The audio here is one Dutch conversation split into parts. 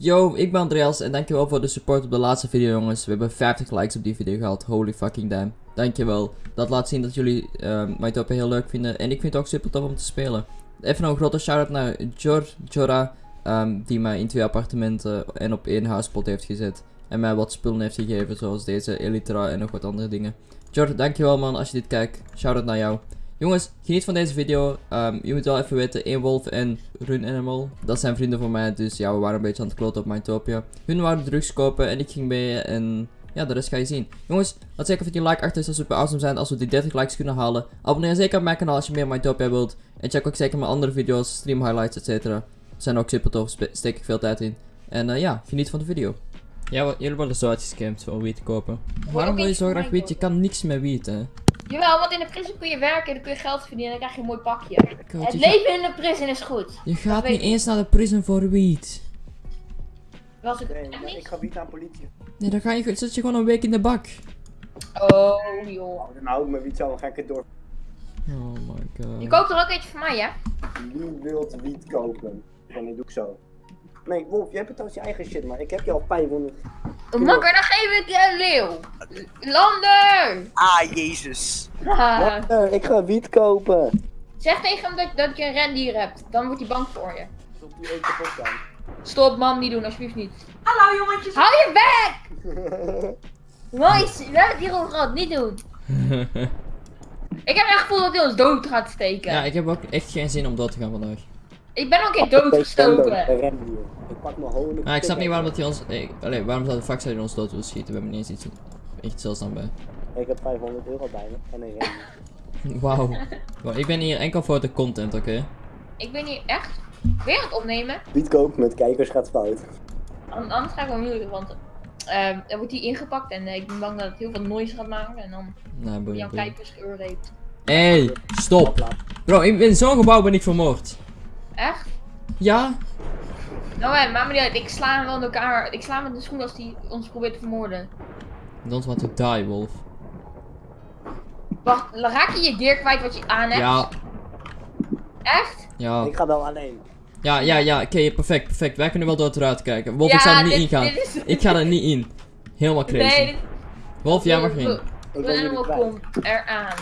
Yo, ik ben Andreas en dankjewel voor de support op de laatste video jongens. We hebben 50 likes op die video gehad. Holy fucking damn. Dankjewel. Dat laat zien dat jullie uh, MyTopia heel leuk vinden. En ik vind het ook super tof om te spelen. Even nog een grote shout-out naar Jor, Jora. Um, die mij in twee appartementen en op één huispot heeft gezet. En mij wat spullen heeft gegeven zoals deze Elytra en nog wat andere dingen. Jor, dankjewel man als je dit kijkt. Shout-out naar jou. Jongens, geniet van deze video. Um, je moet wel even weten, 1 wolf en Run Animal. Dat zijn vrienden van mij, dus ja, we waren een beetje aan het kloten op Mytopia. Hun wouden drugs kopen en ik ging mee en ja, de rest ga je zien. Jongens, laat zeker even die like achter, dat super awesome zijn als we die 30 likes kunnen halen. Abonneer zeker op mijn kanaal als je meer Mytopia wilt. En check ook zeker mijn andere video's, stream highlights, etc. Zijn ook super tof, steek ik veel tijd in. En uh, ja, geniet van de video. Ja, jullie worden zo uitgescamd voor wiet te kopen. Waarom wil je zo graag wiet? Je kan niks met wiet, hè? Jawel, want in de prison kun je werken en dan kun je geld verdienen en dan krijg je een mooi pakje. het leven in de prison is goed. Je gaat niet eens naar de prison voor wiet. Was ik nee, niet? Ik ga wiet aan politie. Nee, dan ga je, zit je gewoon een week in de bak. Oh, joh. Nou, dan hou ik mijn wiet zo, dan ga ik het door. Oh my god. Je koopt er ook eentje voor mij, hè? Wie wilt wiet kopen? En dat doe ik zo. Nee, Wolf, je hebt het trouwens je eigen shit, maar ik heb je al 500. Makker, dan geef ik je een leeuw. Lander! Ah, jezus. Lander, ik ga wiet kopen. Zeg tegen hem dat, dat je een rendier hebt. Dan wordt hij bang voor je. Stop die kapot dan. Stop, mam, niet doen, alsjeblieft niet. Hallo jongetjes. Hou je weg! Mooi, we hebben het hier over gehad, niet doen. ik heb echt gevoel dat hij ons dood gaat steken. Ja, ik heb ook echt geen zin om dood te gaan vandaag. Ik ben ook in doodgestoken. Ik pak mijn honing. Ah, ik snap niet waarom dat hij ons. Nee, allee, waarom zou de hij ons dood willen schieten? We hebben niet eens iets echt zeldzaam bij. Ik heb 500 euro bij me en een. Wauw. wow, ik ben hier enkel voor de content, oké? Ik ben hier echt weer aan het opnemen. Kopen met kijkers gaat fout. Anders ga ik wel moeilijk, want uh, dan wordt hij ingepakt en uh, ik ben bang dat het heel veel noise gaat maken en dan nou, boeien, jouw kijkers geurreept. Hé, hey, stop! Bro, in zo'n gebouw ben ik vermoord. Echt? Ja. Nou, hè, maar niet uit. Ik sla hem wel in elkaar. Ik sla hem met de schoen als hij ons probeert te vermoorden. Don't want to die, Wolf. Wacht, raak je je gear kwijt wat je aan hebt? Ja. Echt? Ja. Ik ga wel alleen. Ja, ja, ja. Oké, perfect, perfect. Wij kunnen wel door het eruit kijken. Wolf, ik zou er niet in gaan. Ik ga er niet in. Helemaal crazy. Nee, dit... Wolf, jij mag in. De animal komt eraan.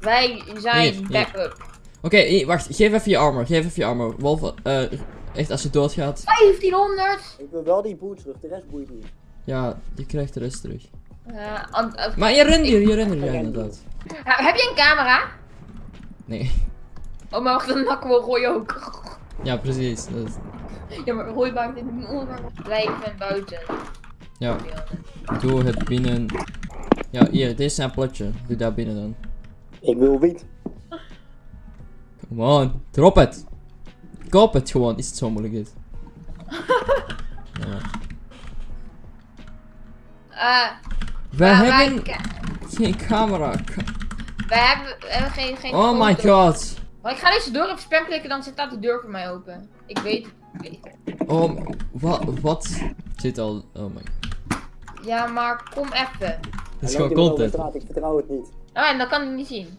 Wij zijn backup. Oké, okay, wacht. Geef even je armor. Geef even je armor. Wolf, uh, echt als je doodgaat. 1500! Ik wil wel die boer terug. De rest boeit niet. Ja, je krijgt de rest terug. Uh, uh, maar je rent hier, je rent hier, ja, inderdaad. heb je een camera? Nee. Oh, maar wacht, dan nakken we Roy ook. Ja, precies. Dat... Ja, maar Roy in de blijven buiten. Ja. Doe het binnen. Ja, hier, dit is een plotje. Doe daar binnen dan. Ik wil wiet. Come on, drop het. Koop het gewoon, is het zo moeilijk dit. ja. Uh, we hebben geen camera. We hebben, we hebben geen, geen Oh my god. Maar ik ga deze deur op spam klikken, dan zit daar de deur voor mij open. Ik weet het. Oh, wat? Wat? Zit al. Oh my. Ja, maar kom even. Het is gewoon content. Ik vertrouw het niet. Oh, en dat kan ik niet zien.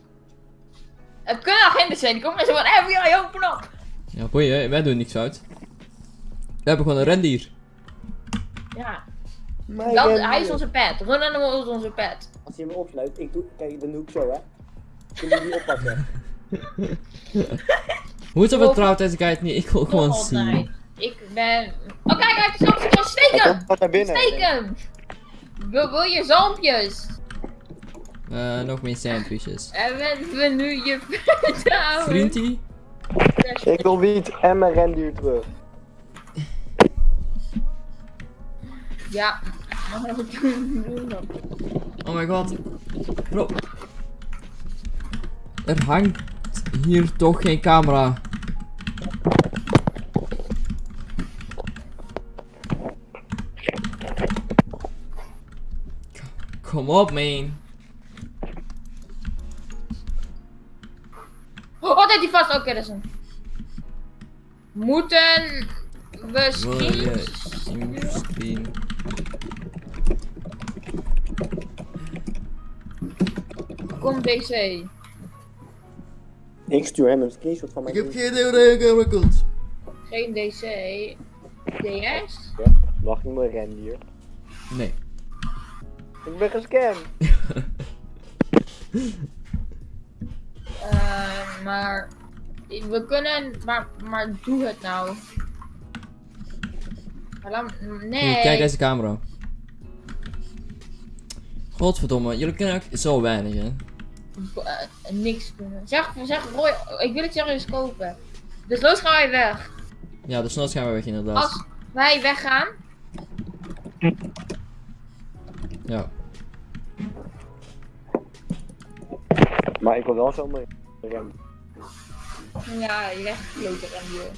Het kunnen agenten zijn, die komen zo van FBI, open op! Ja, boeien, wij doen niks uit. We hebben gewoon een rendier. Ja. Dat, hij is onze pet. Run Animal is onze pet. Als hij me opsluit, ik doe, kijk, dan doe ik zo, hè. Kun je die oppakken? Hoe is dat vertrouwd deze guy het niet? Ik wil gewoon zien. Ik ben... Oh kijk, hij heeft zo'n steken! Wat naar binnen. Steken! Wil, wil je zalmpjes? Uh, nog meer sandwiches. En we nu je Vriendie? Ik wil wiet en mijn renduur terug. Ja. Oh my god. Bro. Er hangt hier toch geen camera. Kom op, man. Oh, dat hij vast. Oké, okay, dat is een. Moeten we screen. Kom DC. Ik stuur hem een screenshot van mijn. Ik heb geen idee hoe camera komt. Geen DC. DS? Mag niet meer rendier. Nee. Ik ben gescamd. Eh, maar we kunnen, maar, maar doe het nou. Nee. Kijk deze camera. Godverdomme, jullie kunnen ook zo weinig, hè? Eh, niks kunnen. Zeg, zeg Roy, ik wil het serieus kopen. Dus los gaan wij weg. Ja, de snot gaan we weg inderdaad. Als wij weggaan, Ja. Maar ik wil wel zomaar rem. ja, je legt klote aan joh.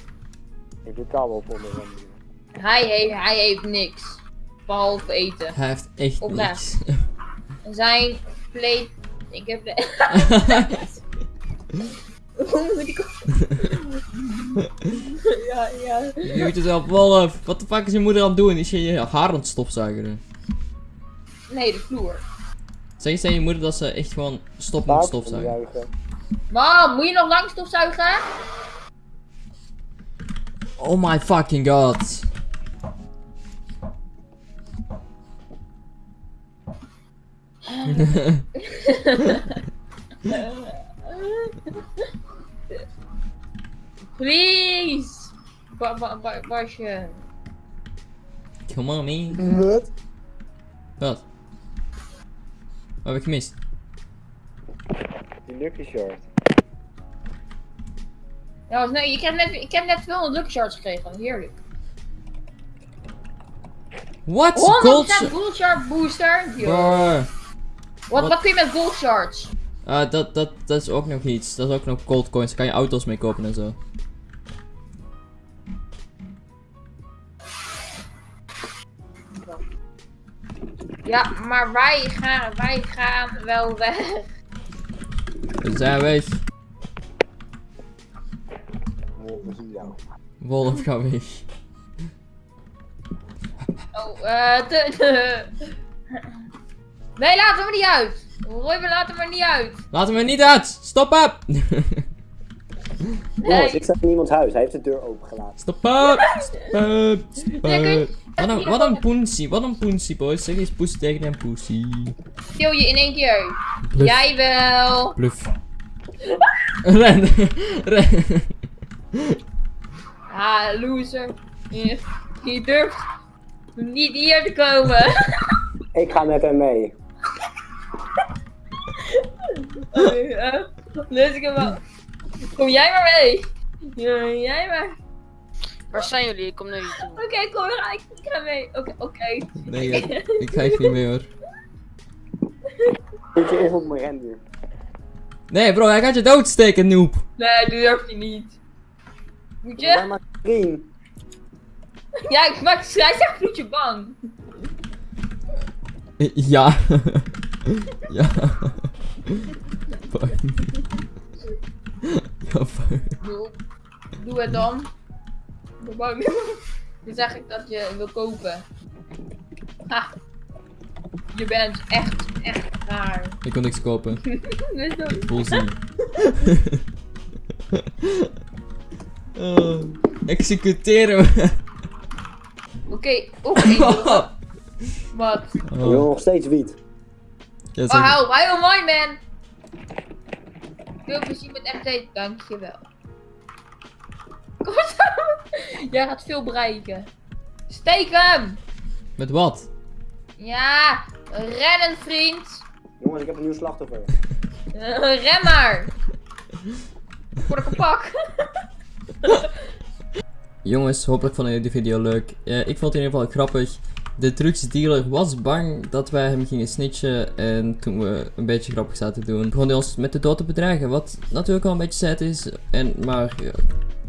Ik betaal wel voor mijn rendier. Hij heeft, hij heeft niks. Behalve eten. Hij heeft echt niks. Zijn plate. Ik heb de. Hoe moet ik. ja, ja. Je moet het wel Wolf. Wat de fuck is je moeder aan het doen? Is je je haar aan het stofzuigen? Nee, de vloer. Zeg eens tegen je moeder dat ze echt gewoon stopt met stofzuigen. Mam, moet je nog lang stofzuigen? Oh my fucking god. Please! Ba ba ba Basje. Come on, me. Wat? Wat? Wat heb ik gemist? Die lucky short. Ja, was nee, ik, heb net, ik heb net 200 lucky shards gekregen. Heerlijk. What? 100% Gold? gold shard booster. Yo. Wat, wat- kun je met gold shards? Ah, dat, dat, dat is ook nog iets. Dat is ook nog gold coins. Daar kan je auto's mee kopen en zo. Ja, maar wij gaan, wij gaan wel weg. We zijn weg. Wolf, ga weg. Oh, eh, de, de. Nee, laat hem er niet uit. Roy, we laten hem er niet uit. Laat hem er niet uit! Stop up! Jongens, ik sta in iemands huis. Hij heeft de deur opengelaten. Stop up! Stop up! Stop Nee, kun je- up! Wat een, wat een poensie, wat een poensie, boys. Zeg eens poes tegen een poesie. Kill je in één keer. Bluff. Jij wel. Bluff. Ren! Ren! Ah, loser. Je, je durft niet hier te komen. Ik ga met hem mee. Eh, Dus ik wel. Kom jij maar mee. Ja, jij maar. Waar zijn jullie? Ik kom naar jullie toe. Oké, kom maar. Ik, ik ga mee. Oké, oké. Nee, ik, ik ga echt niet mee hoor. Zit je even op mijn rendier. Nee bro, hij gaat je doodsteken, noob. Nee, dat durf je niet. Moet je? maar screen. Ja, ik maak hij zegt voetje bang. Ja. ja. Fuck. Ja, fuck. Doe, doe het dan. Ik ben bang. Dan zeg ik dat je wil kopen. Ha. Je bent echt, echt raar. Ik kon niks kopen. Bullzien. oh, executeren we. Oké, oké. Wat? Ik Oh, wil nog steeds wiet. ja, Oh, hou, hou my man. Veel plezier met MT, dankjewel. Jij gaat veel bereiken. Steek hem! Met wat? Ja, rennen vriend. Jongens, ik heb een nieuw slachtoffer. Ren maar. Voor de kapak. Jongens, hopelijk vonden jullie de video leuk. Eh, ik vond het in ieder geval grappig. De drugsdealer was bang dat wij hem gingen snitchen. En toen we een beetje grappig zaten te doen, begon hij ons met de dood te bedreigen. Wat natuurlijk wel een beetje sad is. En, maar ja,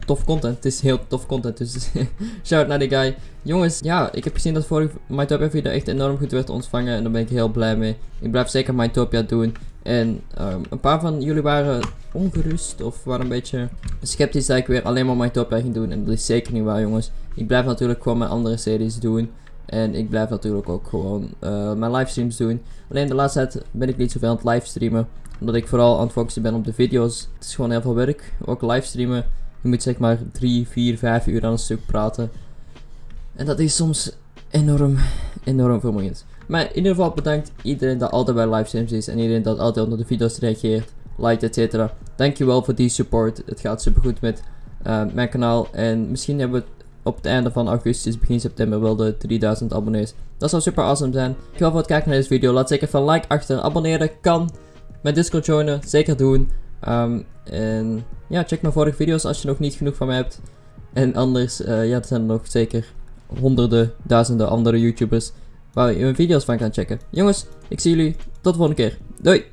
tof content. Het is heel tof content. Dus shout naar die guy. Jongens, ja, ik heb gezien dat vorige Mytopia video echt enorm goed werd ontvangen. En daar ben ik heel blij mee. Ik blijf zeker Mytopia doen. En ehm, een paar van jullie waren ongerust of waren een beetje sceptisch dat ik weer alleen maar Mytopia ging doen. En dat is zeker niet waar, jongens. Ik blijf natuurlijk gewoon mijn andere series doen. En ik blijf natuurlijk ook gewoon eh, mijn livestreams doen. Alleen de laatste tijd ben ik niet zoveel aan het livestreamen. Omdat ik vooral aan het focussen ben op de video's. Het is gewoon heel veel werk. Ook livestreamen. Je moet zeg maar 3, 4, 5 uur aan een stuk praten. En dat is soms enorm, enorm vermoeiend. Maar in ieder geval bedankt iedereen dat altijd bij livestreams is. En iedereen dat altijd onder de video's reageert, liked, etc. Dankjewel voor die support. Het gaat supergoed met eh, mijn kanaal. En misschien hebben we op het einde van augustus, begin september wel de 3000 abonnees. Dat zou super awesome zijn. Dankjewel voor het kijken naar deze video. Laat zeker even een like achter. Abonneren kan. Mijn Discord joinen, zeker doen. Ehm, en ja, check mijn vorige video's als je nog niet genoeg van mij hebt. En anders, eh, ja, er zijn er nog zeker honderden, duizenden andere YouTubers waar je mijn video's van kan checken. Jongens, ik zie jullie tot de volgende keer. Doei!